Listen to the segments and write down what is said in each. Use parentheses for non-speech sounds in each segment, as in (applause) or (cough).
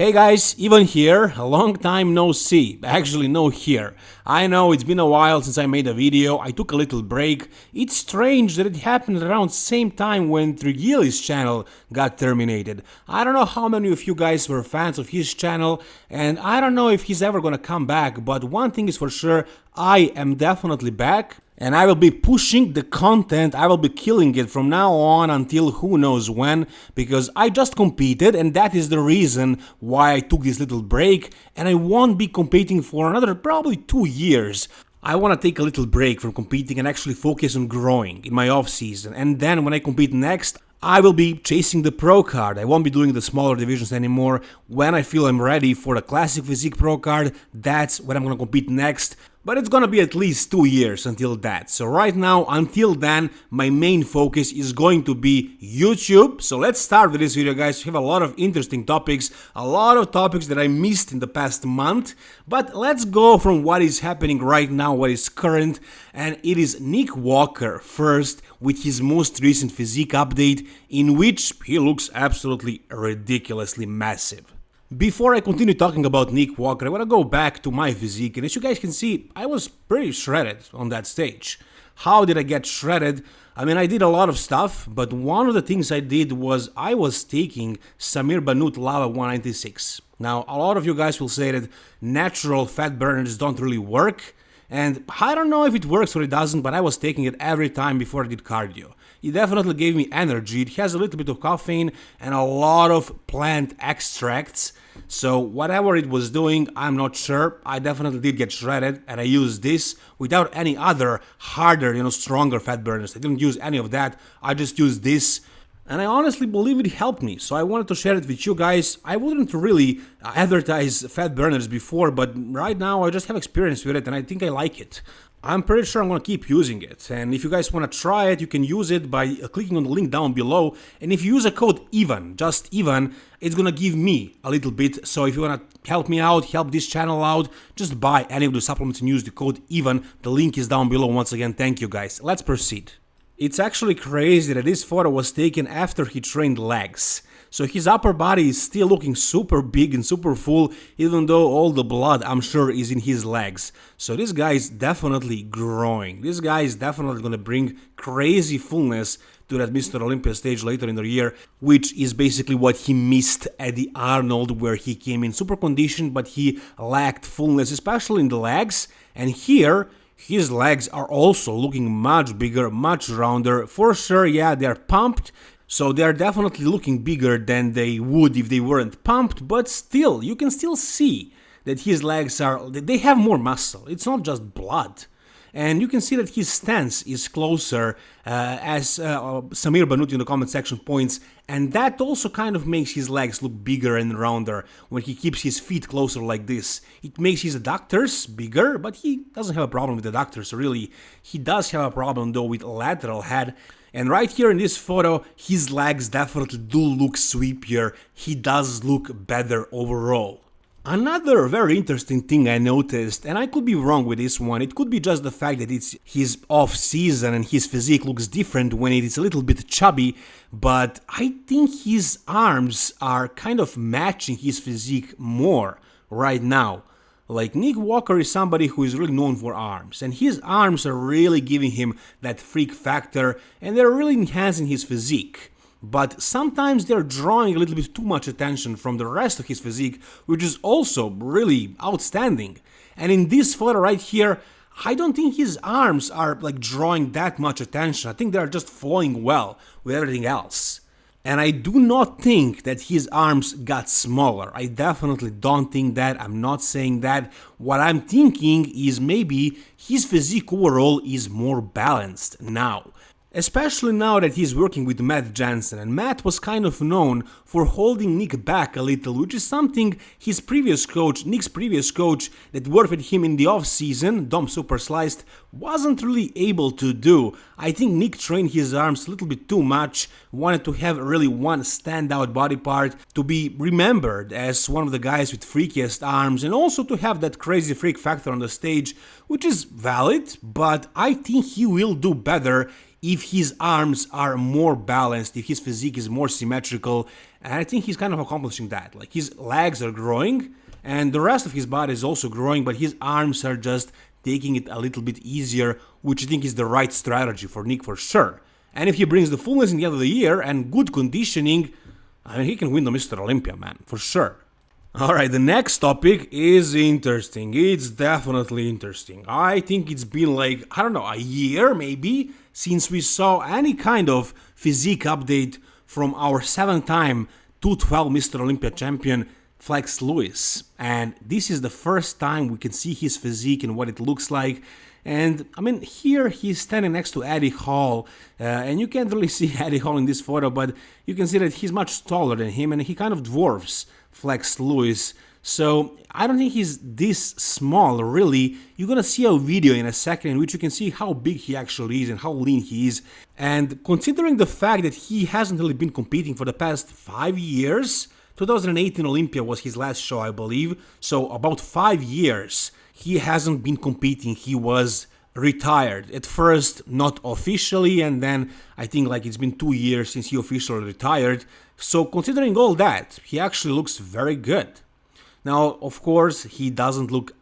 Hey guys, Ivan here, a long time no see, actually no here. I know it's been a while since I made a video, I took a little break. It's strange that it happened around same time when Trigili's channel got terminated. I don't know how many of you guys were fans of his channel and I don't know if he's ever gonna come back, but one thing is for sure, I am definitely back and I will be pushing the content, I will be killing it from now on until who knows when, because I just competed and that is the reason why I took this little break and I won't be competing for another probably two years. I want to take a little break from competing and actually focus on growing in my off season and then when I compete next, I will be chasing the pro card, I won't be doing the smaller divisions anymore. When I feel I'm ready for the classic physique pro card, that's when I'm gonna compete next. But it's gonna be at least two years until that. So right now, until then, my main focus is going to be YouTube. So let's start with this video, guys. We have a lot of interesting topics, a lot of topics that I missed in the past month. But let's go from what is happening right now, what is current. And it is Nick Walker first with his most recent physique update, in which he looks absolutely ridiculously massive. Before I continue talking about Nick Walker, I want to go back to my physique, and as you guys can see, I was pretty shredded on that stage. How did I get shredded? I mean, I did a lot of stuff, but one of the things I did was I was taking Samir Bannout Lava 196. Now, a lot of you guys will say that natural fat burners don't really work, and I don't know if it works or it doesn't, but I was taking it every time before I did cardio. It definitely gave me energy, it has a little bit of caffeine and a lot of plant extracts, so whatever it was doing, I'm not sure. I definitely did get shredded and I used this without any other harder, you know, stronger fat burners. I didn't use any of that. I just used this and I honestly believe it helped me, so I wanted to share it with you guys. I wouldn't really uh, advertise fat burners before, but right now I just have experience with it and I think I like it. I'm pretty sure I'm gonna keep using it, and if you guys wanna try it, you can use it by uh, clicking on the link down below, and if you use a code EVAN, just EVAN, it's gonna give me a little bit, so if you wanna help me out, help this channel out, just buy any of the supplements and use the code EVAN, the link is down below once again, thank you guys. Let's proceed. It's actually crazy that this photo was taken after he trained legs. So his upper body is still looking super big and super full, even though all the blood, I'm sure, is in his legs. So this guy is definitely growing. This guy is definitely gonna bring crazy fullness to that Mr. Olympia stage later in the year, which is basically what he missed at the Arnold, where he came in super conditioned, but he lacked fullness, especially in the legs. And here, his legs are also looking much bigger, much rounder. For sure, yeah, they're pumped, so they are definitely looking bigger than they would if they weren't pumped, but still, you can still see that his legs are, they have more muscle, it's not just blood. And you can see that his stance is closer, uh, as uh, Samir Bannout in the comment section points, and that also kind of makes his legs look bigger and rounder when he keeps his feet closer like this. It makes his adductors bigger, but he doesn't have a problem with the adductors, really. He does have a problem though with lateral head, and right here in this photo, his legs definitely do look sweepier, he does look better overall. Another very interesting thing I noticed, and I could be wrong with this one, it could be just the fact that it's his off season and his physique looks different when it is a little bit chubby, but I think his arms are kind of matching his physique more right now. Like Nick Walker is somebody who is really known for arms, and his arms are really giving him that freak factor and they're really enhancing his physique. But sometimes they're drawing a little bit too much attention from the rest of his physique, which is also really outstanding. And in this photo right here, I don't think his arms are like drawing that much attention. I think they're just flowing well with everything else. And I do not think that his arms got smaller. I definitely don't think that. I'm not saying that. What I'm thinking is maybe his physique overall is more balanced now. Especially now that he's working with Matt Jansen, and Matt was kind of known for holding Nick back a little, which is something his previous coach, Nick's previous coach that worked with him in the off-season, Dom Super Sliced, wasn't really able to do. I think Nick trained his arms a little bit too much, wanted to have really one standout body part, to be remembered as one of the guys with freakiest arms, and also to have that crazy freak factor on the stage, which is valid, but I think he will do better if his arms are more balanced, if his physique is more symmetrical, And I think he's kind of accomplishing that. Like his legs are growing and the rest of his body is also growing, but his arms are just taking it a little bit easier, which I think is the right strategy for Nick for sure. And if he brings the fullness in the end of the year and good conditioning, I mean, he can win the Mr. Olympia, man, for sure. Alright, the next topic is interesting. It's definitely interesting. I think it's been like, I don't know, a year maybe since we saw any kind of physique update from our seven time 212 Mr. Olympia champion Flex Lewis. And this is the first time we can see his physique and what it looks like. And I mean, here he's standing next to Eddie Hall, uh, and you can't really (laughs) see Eddie Hall in this photo, but you can see that he's much taller than him and he kind of dwarfs Flex Lewis. So I don't think he's this small, really. You're gonna see a video in a second in which you can see how big he actually is and how lean he is. And considering the fact that he hasn't really been competing for the past five years, 2018 Olympia was his last show, I believe. So about five years, he hasn't been competing. He was retired at first not officially and then i think like it's been two years since he officially retired so considering all that he actually looks very good now of course he doesn't look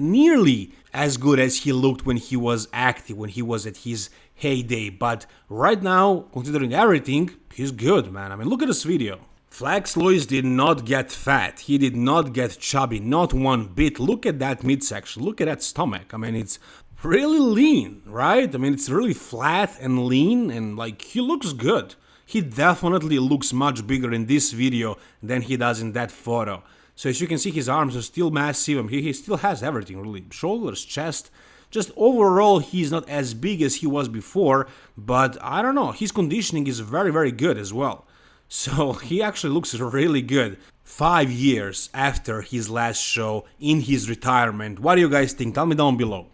nearly as good as he looked when he was active when he was at his heyday but right now considering everything he's good man i mean look at this video Flex Lewis did not get fat. He did not get chubby, not one bit. Look at that midsection. Look at that stomach. I mean, it's really lean, right? I mean, it's really flat and lean and like he looks good. He definitely looks much bigger in this video than he does in that photo. So as you can see, his arms are still massive. Mean, he still has everything really. Shoulders, chest. Just overall, he's not as big as he was before, but I don't know. His conditioning is very, very good as well. (laughs) So he actually looks really good five years after his last show in his retirement. What do you guys think? Tell me down below.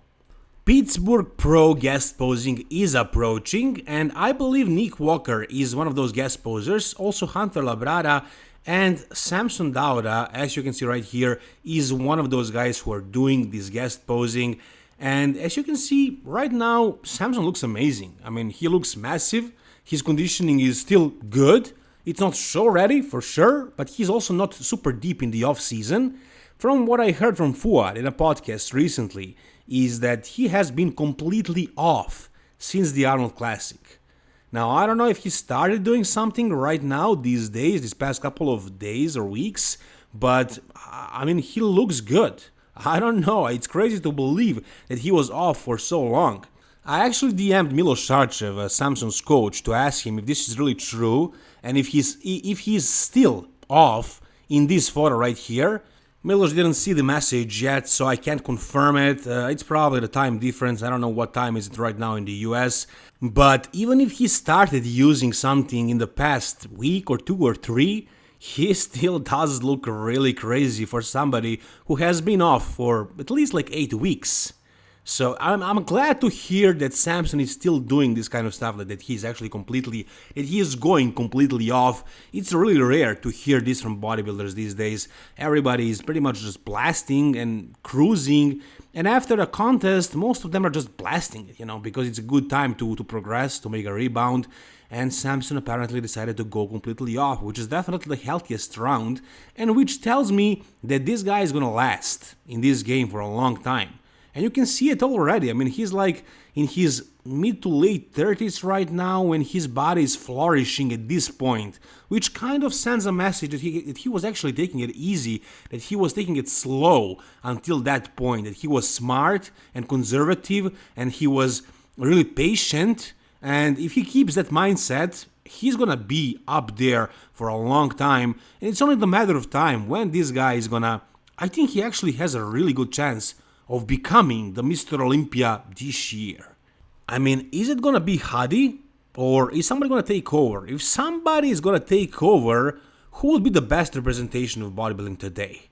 Pittsburgh Pro guest posing is approaching, and I believe Nick Walker is one of those guest posers. Also, Hunter Labrada and Samson Dauda, as you can see right here, is one of those guys who are doing this guest posing. And as you can see right now, Samson looks amazing. I mean, he looks massive. His conditioning is still good. It's not show ready for sure, but he's also not super deep in the off season. From what I heard from Fouad in a podcast recently, is that he has been completely off since the Arnold Classic. Now, I don't know if he started doing something right now, these days, these past couple of days or weeks, but I mean, he looks good. (laughs) I don't know, it's crazy to believe that he was off for so long. I actually DM'd Milos Sarcev, uh, Samson's coach, to ask him if this is really true and if he's if he's still off in this photo right here. Milos didn't see the message yet, so I can't confirm it. Uh, it's probably the time difference. I don't know what time is it right now in the US. But even if he started using something in the past week or two or three, he (laughs) still does look really crazy for somebody who has been off for at least like 8 weeks. So I'm, I'm glad to hear that Samson is still doing this kind of stuff, that, that he's actually completely, that he is going completely off. It's really rare to hear this from bodybuilders these days. Everybody is pretty much just blasting and cruising. And after a contest, most of them are just blasting it, you know, because it's a good time to, to progress, to make a rebound. And Samson apparently decided to go completely off, which is definitely the healthiest round, and which tells me that this guy is gonna last in this game for a long time. And you can see it already. I mean, he's like in his mid to late 30s right now when his body is flourishing at this point, which kind of sends a message that he, that he was actually taking it easy, that he was taking it slow until that point, that he was smart and conservative and he was really patient. And if he keeps that mindset, he's gonna be up there for a long time. And it's only a matter of time when this guy is gonna. I think he actually has a really good chance of becoming the Mr. Olympia this year. I mean, is it gonna be Hadi? Or is somebody gonna take over? If somebody is gonna take over, who will be the best representation of bodybuilding today?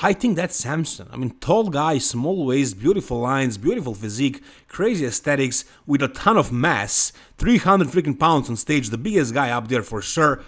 I think that's Samson. I mean, tall guy, small waist, beautiful lines, beautiful physique, crazy aesthetics, with a ton of mass, 300 freaking pounds on stage, the biggest guy up there for sure.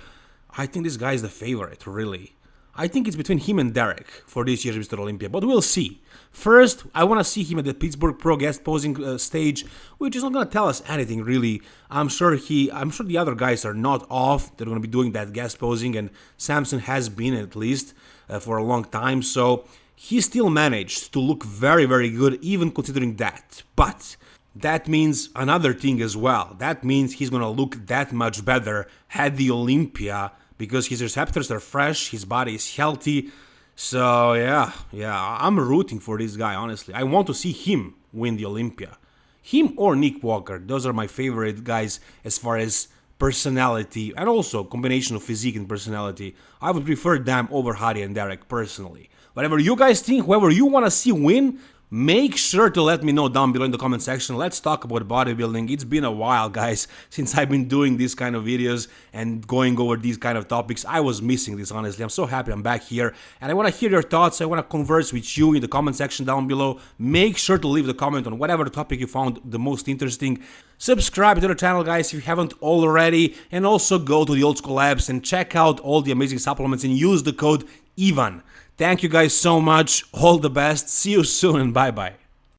I think this guy is the favorite, really. I think it's between him and Derek for this year's Mr. Olympia, but we'll see. First, I want to see him at the Pittsburgh Pro guest posing uh, stage, which is not going to tell us anything really. I'm sure he, I'm sure the other guys are not off. They're going to be doing that guest posing, and Samson has been at least uh, for a long time. So he still managed to look very, very good, even considering that. But that means another thing as well. That means he's going to look that much better at the Olympia because his receptors are fresh, his body is healthy. So yeah, yeah, I'm rooting for this guy. Honestly, I want to see him win the Olympia. Him or Nick Walker. Those are my favorite guys as far as personality and also combination of physique and personality. I would prefer them over Hadi and Derek personally. Whatever you guys think, whoever you want to see win, Make sure to let me know down below in the comment section. Let's talk about bodybuilding. It's been a while, guys, (laughs) since I've been doing these kind of videos and going over these kind of topics. I was missing this, honestly. I'm so happy I'm back here. And I want to hear your thoughts. I want to converse with you in the comment section down below. Make sure to leave the comment on whatever topic you found the most interesting. Subscribe to the channel, guys, if you haven't already. And also go to the Old School Labs and check out all the amazing supplements and use the code EVAN. Thank you guys so much. All the best. See you soon and bye bye.